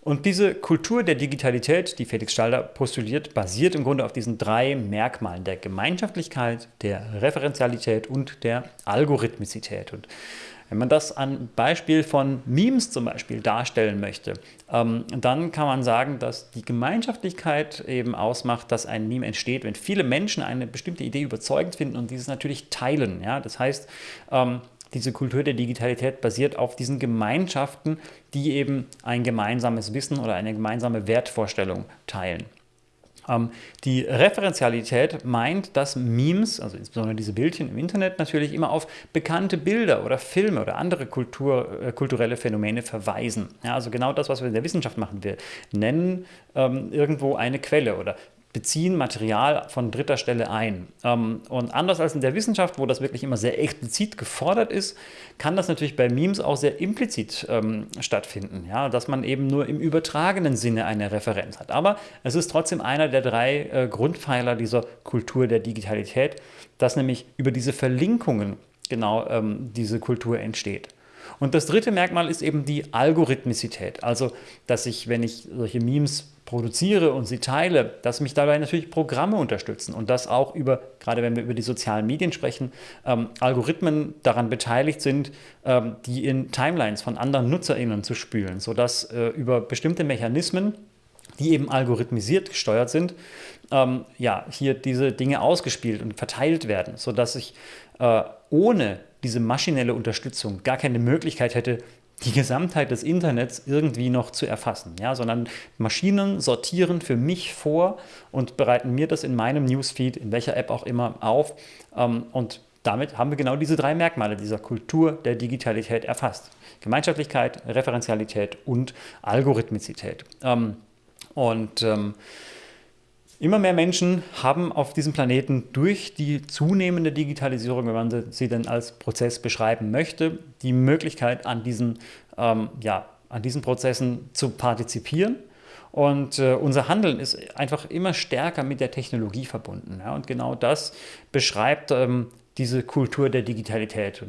Und diese Kultur der Digitalität, die Felix Stalder postuliert, basiert im Grunde auf diesen drei Merkmalen der Gemeinschaftlichkeit, der Referenzialität und der Algorithmizität. Und wenn man das an Beispiel von Memes zum Beispiel darstellen möchte, ähm, dann kann man sagen, dass die Gemeinschaftlichkeit eben ausmacht, dass ein Meme entsteht, wenn viele Menschen eine bestimmte Idee überzeugend finden und dieses natürlich teilen. Ja? Das heißt, ähm, diese Kultur der Digitalität basiert auf diesen Gemeinschaften, die eben ein gemeinsames Wissen oder eine gemeinsame Wertvorstellung teilen. Ähm, die Referenzialität meint, dass Memes, also insbesondere diese Bildchen im Internet, natürlich immer auf bekannte Bilder oder Filme oder andere Kultur, äh, kulturelle Phänomene verweisen. Ja, also genau das, was wir in der Wissenschaft machen. Wir nennen ähm, irgendwo eine Quelle oder beziehen Material von dritter Stelle ein. Ähm, und anders als in der Wissenschaft, wo das wirklich immer sehr explizit gefordert ist, kann das natürlich bei Memes auch sehr implizit ähm, stattfinden, ja, dass man eben nur im übertragenen Sinne eine Referenz hat. Aber es ist trotzdem einer der drei äh, Grundpfeiler dieser Kultur der Digitalität, dass nämlich über diese Verlinkungen genau ähm, diese Kultur entsteht. Und das dritte Merkmal ist eben die Algorithmizität, also dass ich, wenn ich solche Memes produziere und sie teile, dass mich dabei natürlich Programme unterstützen und dass auch über, gerade wenn wir über die sozialen Medien sprechen, ähm, Algorithmen daran beteiligt sind, ähm, die in Timelines von anderen NutzerInnen zu spülen, sodass äh, über bestimmte Mechanismen, die eben algorithmisiert gesteuert sind, ähm, ja, hier diese Dinge ausgespielt und verteilt werden, sodass ich äh, ohne diese maschinelle Unterstützung gar keine Möglichkeit hätte, die Gesamtheit des Internets irgendwie noch zu erfassen, ja, sondern Maschinen sortieren für mich vor und bereiten mir das in meinem Newsfeed, in welcher App auch immer, auf ähm, und damit haben wir genau diese drei Merkmale dieser Kultur der Digitalität erfasst. Gemeinschaftlichkeit, Referenzialität und Algorithmizität. Ähm, und ähm, Immer mehr Menschen haben auf diesem Planeten durch die zunehmende Digitalisierung, wenn man sie denn als Prozess beschreiben möchte, die Möglichkeit, an diesen, ähm, ja, an diesen Prozessen zu partizipieren. Und äh, unser Handeln ist einfach immer stärker mit der Technologie verbunden. Ja? Und genau das beschreibt ähm, diese Kultur der Digitalität. Und